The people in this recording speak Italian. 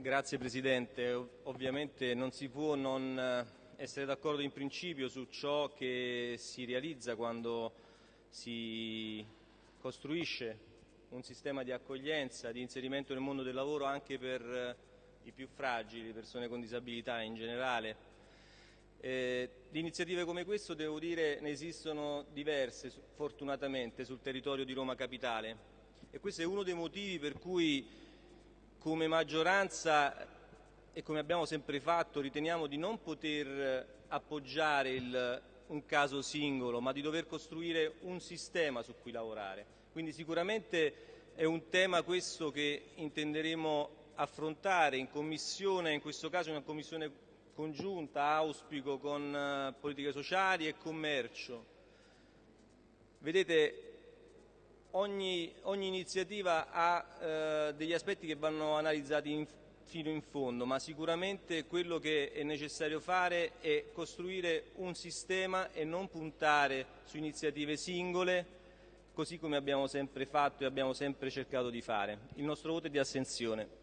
Grazie Presidente. Ovviamente non si può non eh, essere d'accordo in principio su ciò che si realizza quando si costruisce un sistema di accoglienza, di inserimento nel mondo del lavoro anche per eh, i più fragili, persone con disabilità in generale. Eh, di iniziative come questo, devo dire, ne esistono diverse, fortunatamente, sul territorio di Roma Capitale. E questo è uno dei motivi per cui, come maggioranza e come abbiamo sempre fatto, riteniamo di non poter appoggiare il, un caso singolo, ma di dover costruire un sistema su cui lavorare. Quindi sicuramente è un tema questo che intenderemo affrontare in commissione, in questo caso una commissione congiunta, auspico, con eh, politiche sociali e commercio. Vedete, ogni, ogni iniziativa ha eh, degli aspetti che vanno analizzati in, fino in fondo, ma sicuramente quello che è necessario fare è costruire un sistema e non puntare su iniziative singole, così come abbiamo sempre fatto e abbiamo sempre cercato di fare. Il nostro voto è di astensione.